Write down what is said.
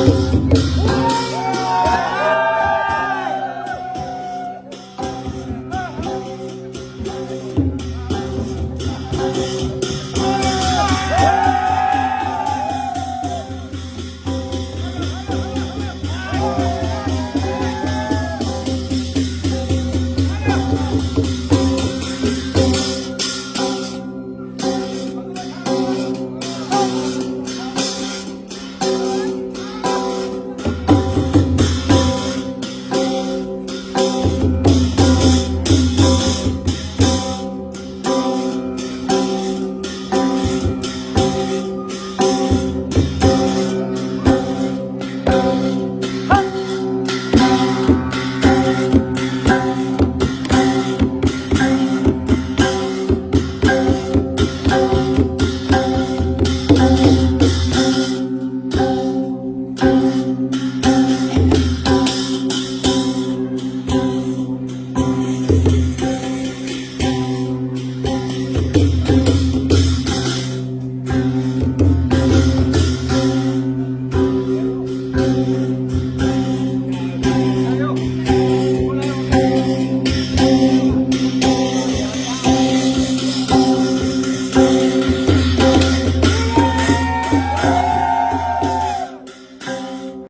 house.